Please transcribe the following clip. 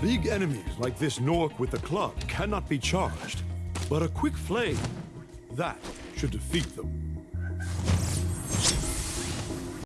Big enemies like this Nork with the club cannot be charged, but a quick flame, that should defeat them.